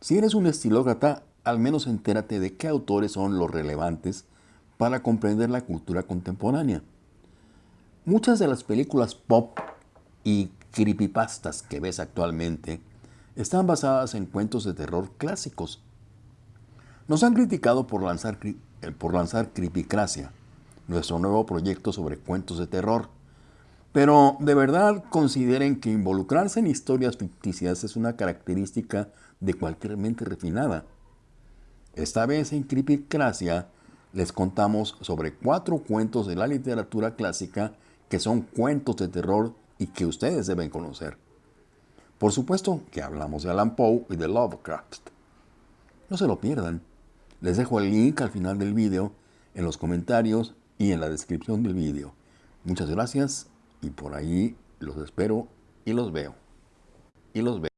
Si eres un estilócrata, al menos entérate de qué autores son los relevantes para comprender la cultura contemporánea. Muchas de las películas pop y creepypastas que ves actualmente están basadas en cuentos de terror clásicos. Nos han criticado por lanzar, eh, por lanzar Creepycracia, nuestro nuevo proyecto sobre cuentos de terror. Pero de verdad consideren que involucrarse en historias ficticias es una característica de cualquier mente refinada. Esta vez en Creepycracia les contamos sobre cuatro cuentos de la literatura clásica que son cuentos de terror y que ustedes deben conocer. Por supuesto que hablamos de Alan Poe y de Lovecraft. No se lo pierdan. Les dejo el link al final del video, en los comentarios y en la descripción del video. Muchas gracias y por ahí los espero y los veo. Y los veo.